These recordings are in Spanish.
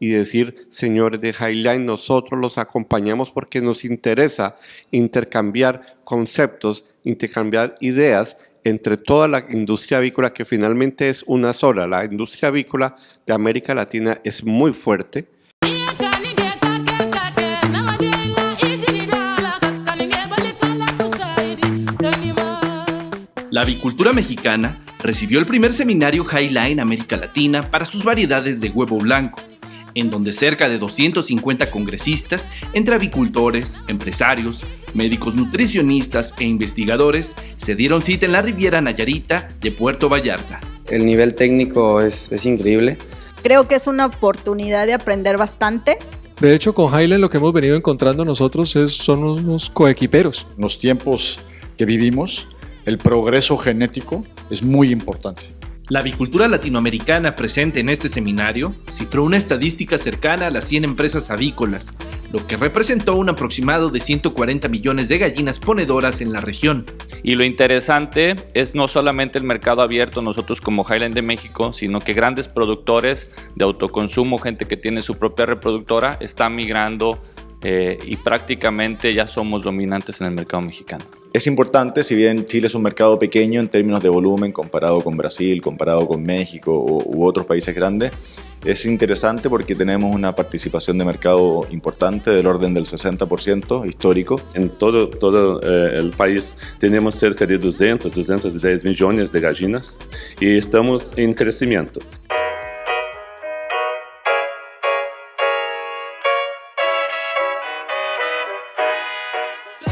y decir, señores de Highline, nosotros los acompañamos porque nos interesa intercambiar conceptos, intercambiar ideas entre toda la industria avícola, que finalmente es una sola. La industria avícola de América Latina es muy fuerte. La avicultura mexicana recibió el primer seminario Highline América Latina para sus variedades de huevo blanco, en donde cerca de 250 congresistas, entre avicultores, empresarios, médicos nutricionistas e investigadores, se dieron cita en la Riviera Nayarita de Puerto Vallarta. El nivel técnico es, es increíble. Creo que es una oportunidad de aprender bastante. De hecho, con Highland lo que hemos venido encontrando nosotros es, son unos coequiperos. Los tiempos que vivimos, el progreso genético es muy importante. La avicultura latinoamericana presente en este seminario cifró una estadística cercana a las 100 empresas avícolas, lo que representó un aproximado de 140 millones de gallinas ponedoras en la región. Y lo interesante es no solamente el mercado abierto nosotros como Highland de México, sino que grandes productores de autoconsumo, gente que tiene su propia reproductora, están migrando eh, y prácticamente ya somos dominantes en el mercado mexicano. Es importante, si bien Chile es un mercado pequeño en términos de volumen comparado con Brasil, comparado con México u otros países grandes, es interesante porque tenemos una participación de mercado importante del orden del 60% histórico. En todo, todo eh, el país tenemos cerca de 200, 210 millones de gallinas y estamos en crecimiento.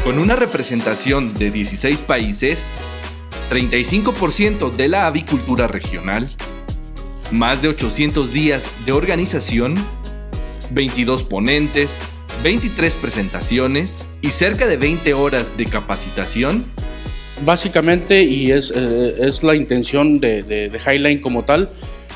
Con una representación de 16 países, 35% de la avicultura regional, más de 800 días de organización, 22 ponentes, 23 presentaciones y cerca de 20 horas de capacitación. Básicamente, y es, eh, es la intención de, de, de Highline como tal,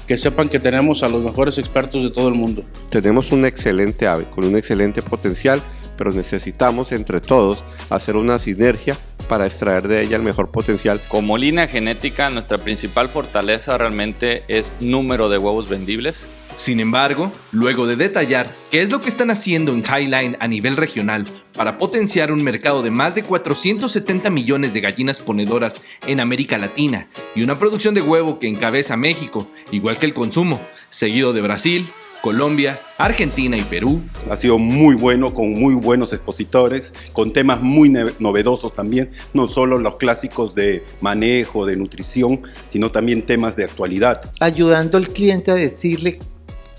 que sepan que tenemos a los mejores expertos de todo el mundo. Tenemos un excelente ave con un excelente potencial pero necesitamos entre todos hacer una sinergia para extraer de ella el mejor potencial. Como línea genética, nuestra principal fortaleza realmente es número de huevos vendibles. Sin embargo, luego de detallar qué es lo que están haciendo en Highline a nivel regional para potenciar un mercado de más de 470 millones de gallinas ponedoras en América Latina y una producción de huevo que encabeza México, igual que el consumo, seguido de Brasil, Colombia, Argentina y Perú. Ha sido muy bueno, con muy buenos expositores, con temas muy novedosos también, no solo los clásicos de manejo, de nutrición, sino también temas de actualidad. Ayudando al cliente a decirle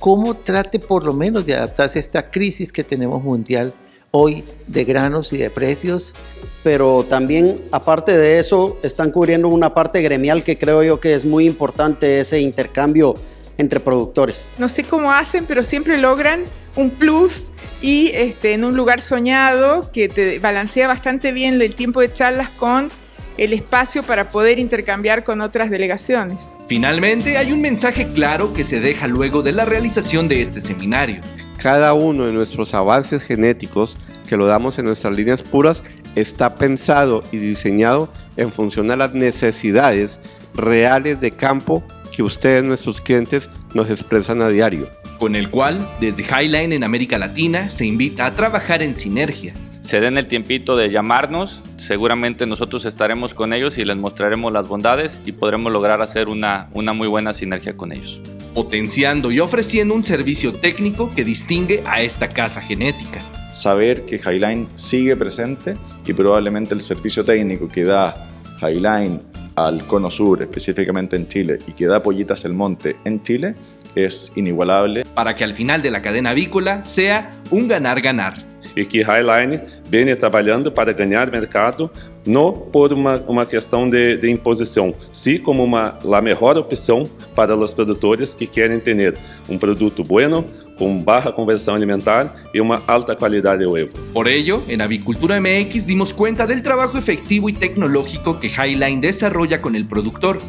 cómo trate por lo menos de adaptarse a esta crisis que tenemos mundial hoy de granos y de precios. Pero también, aparte de eso, están cubriendo una parte gremial que creo yo que es muy importante, ese intercambio entre productores. No sé cómo hacen, pero siempre logran un plus y este, en un lugar soñado que te balancea bastante bien el tiempo de charlas con el espacio para poder intercambiar con otras delegaciones. Finalmente, hay un mensaje claro que se deja luego de la realización de este seminario. Cada uno de nuestros avances genéticos que lo damos en nuestras líneas puras está pensado y diseñado en función a las necesidades reales de campo que ustedes, nuestros clientes, nos expresan a diario. Con el cual, desde Highline en América Latina, se invita a trabajar en sinergia. Se den el tiempito de llamarnos, seguramente nosotros estaremos con ellos y les mostraremos las bondades y podremos lograr hacer una, una muy buena sinergia con ellos. Potenciando y ofreciendo un servicio técnico que distingue a esta casa genética. Saber que Highline sigue presente y probablemente el servicio técnico que da Highline al cono sur, específicamente en Chile, y que da pollitas el monte en Chile, es inigualable. Para que al final de la cadena avícola sea un ganar-ganar. E que Highline vem trabalhando para ganhar mercado, não por uma, uma questão de, de imposição, sim como uma, a melhor opção para os produtores que querem ter um produto bueno, con baja conversión alimentar y una alta calidad de huevo. Por ello, en Avicultura MX dimos cuenta del trabajo efectivo y tecnológico que Highline desarrolla con el productor,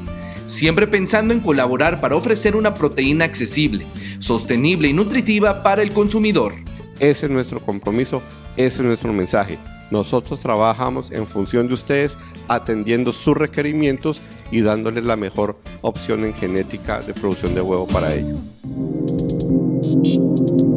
siempre pensando en colaborar para ofrecer una proteína accesible, sostenible y nutritiva para el consumidor. Ese es nuestro compromiso, ese es nuestro mensaje. Nosotros trabajamos en función de ustedes, atendiendo sus requerimientos y dándoles la mejor opción en genética de producción de huevo para ellos. Thank you.